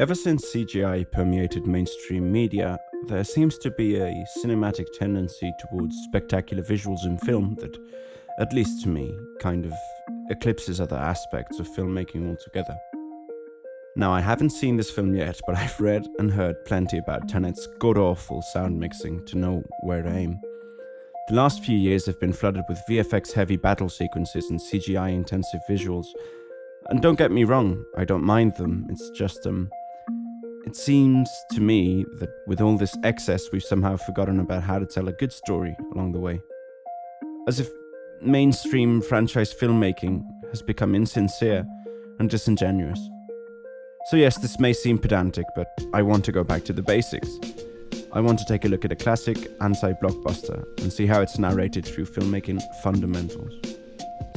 Ever since CGI permeated mainstream media, there seems to be a cinematic tendency towards spectacular visuals in film that, at least to me, kind of eclipses other aspects of filmmaking altogether. Now, I haven't seen this film yet, but I've read and heard plenty about Tenet's god awful sound mixing to know where to aim. The last few years have been flooded with VFX heavy battle sequences and CGI intensive visuals. And don't get me wrong, I don't mind them, it's just, um, it seems to me that with all this excess, we've somehow forgotten about how to tell a good story along the way. As if mainstream franchise filmmaking has become insincere and disingenuous. So, yes, this may seem pedantic, but I want to go back to the basics. I want to take a look at a classic anti blockbuster and see how it's narrated through filmmaking fundamentals.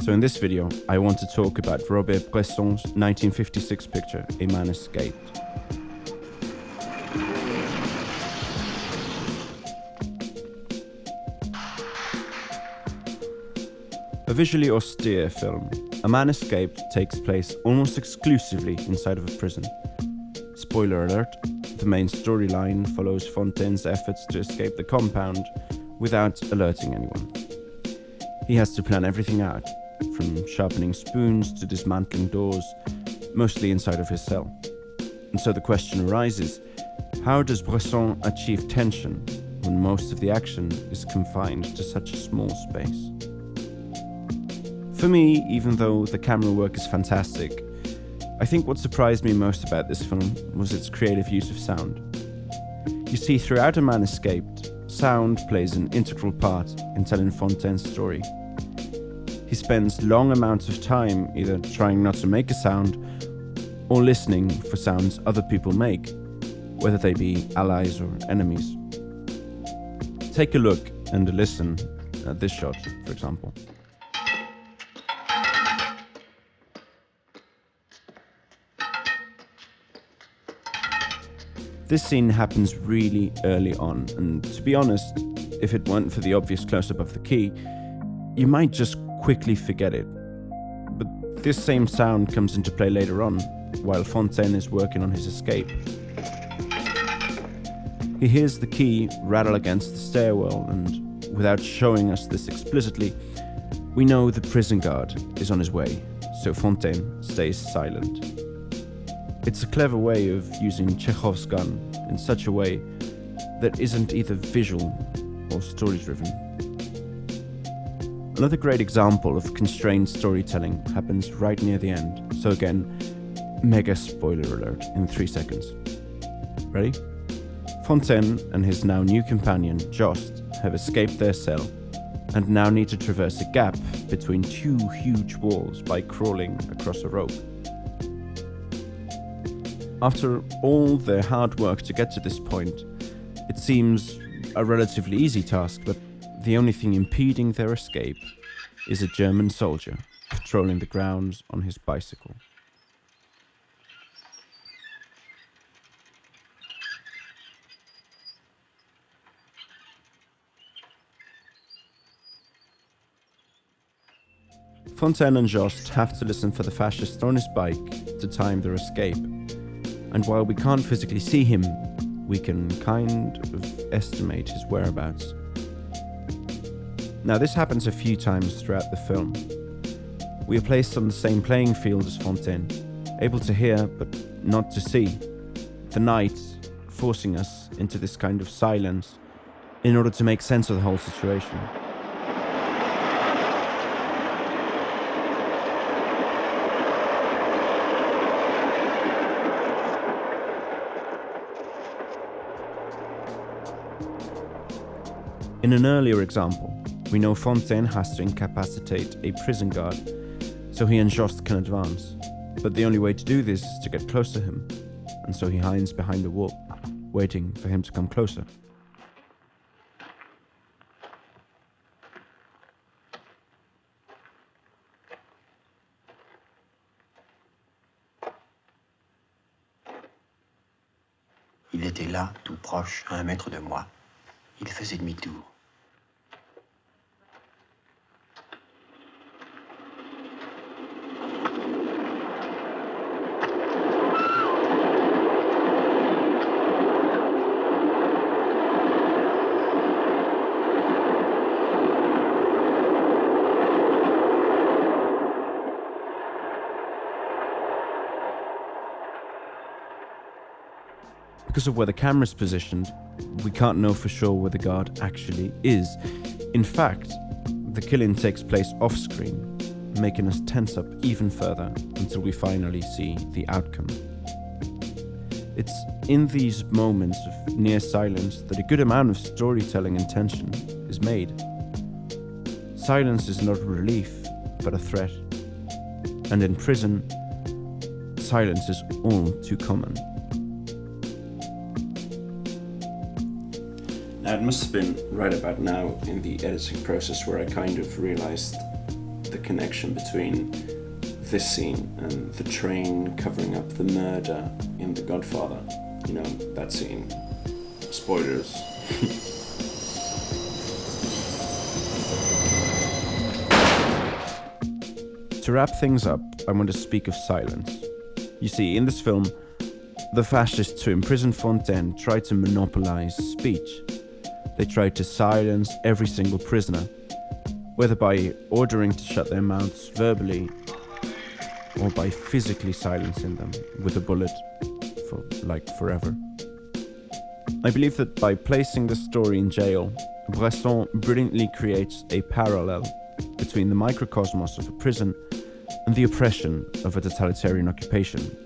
So, in this video, I want to talk about Robert Bresson's 1956 picture, A Man Escaped. A visually austere film, A Man Escaped takes place almost exclusively inside of a prison. Spoiler alert, the main storyline follows Fontaine's efforts to escape the compound without alerting anyone. He has to plan everything out, from sharpening spoons to dismantling doors, mostly inside of his cell. And so the question arises how does Bresson achieve tension when most of the action is confined to such a small space? For me, even though the camera work is fantastic, I think what surprised me most about this film was its creative use of sound. You see, throughout A Man Escaped, sound plays an integral part in telling Fontaine's story. He spends long amounts of time either trying not to make a sound or listening for sounds other people make, whether they be allies or enemies. Take a look and a listen at this shot, for example. This scene happens really early on, and to be honest, if it weren't for the obvious close up of the key, you might just quickly forget it. But this same sound comes into play later on, while Fontaine is working on his escape. He hears the key rattle against the stairwell, and without showing us this explicitly, we know the prison guard is on his way, so Fontaine stays silent. It's a clever way of using Chekhov's gun in such a way that isn't either visual or story driven. Another great example of constrained storytelling happens right near the end, so again, mega spoiler alert in 3 seconds. Ready? Fontaine and his now new companion, Jost, have escaped their cell and now need to traverse a gap between two huge walls by crawling across a rope. After all their hard work to get to this point, it seems a relatively easy task, but the only thing impeding their escape is a German soldier patrolling the grounds on his bicycle. Fontaine and Jost have to listen for the fascist on his bike to time their escape, and while we can't physically see him, we can kind of estimate his whereabouts. Now, this happens a few times throughout the film. We are placed on the same playing field as Fontaine, able to hear but not to see. The night forcing us into this kind of silence in order to make sense of the whole situation. In an earlier example, we know Fontaine has to incapacitate a prison guard so he and Jost can advance. But the only way to do this is to get close to him, and so he hides behind the wall, waiting for him to come closer. Il était là, tout proche, à un mètre de moi. Il faisait demi-tour. Because of where the camera is positioned, we can't know for sure where the guard actually is. In fact, the killing takes place off screen, making us tense up even further until we finally see the outcome. It's in these moments of near silence that a good amount of storytelling intention is made. Silence is not a relief, but a threat. And in prison, silence is all too common. It must have been right about now in the editing process where I kind of realized the connection between this scene and the train covering up the murder in The Godfather. You know, that scene. Spoilers. to wrap things up, I want to speak of silence. You see, in this film, the fascists who imprisoned Fontaine tried to monopolize speech. They tried to silence every single prisoner, whether by ordering to shut their mouths verbally or by physically silencing them with a bullet for like forever. I believe that by placing the story in jail, Bresson brilliantly creates a parallel between the microcosmos of a prison and the oppression of a totalitarian occupation.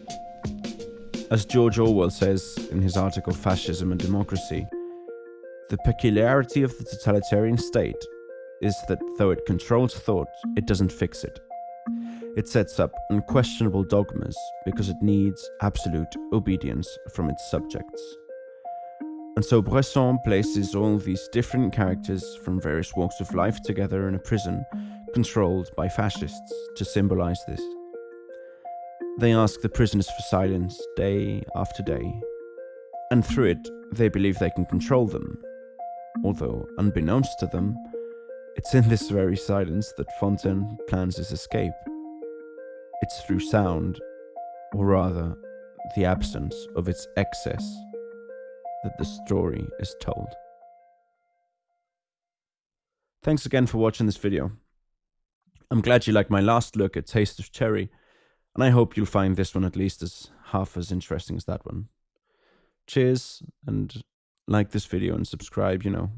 As George Orwell says in his article Fascism and Democracy, the peculiarity of the totalitarian state is that though it controls thought, it doesn't fix it. It sets up unquestionable dogmas because it needs absolute obedience from its subjects. And so Bresson places all these different characters from various walks of life together in a prison controlled by fascists to symbolize this. They ask the prisoners for silence day after day, and through it, they believe they can control them. Although, unbeknownst to them, it's in this very silence that Fontaine plans his escape. It's through sound, or rather, the absence of its excess, that the story is told. Thanks again for watching this video. I'm glad you liked my last look at Taste of Cherry, and I hope you'll find this one at least as half as interesting as that one. Cheers, and like this video and subscribe, you know,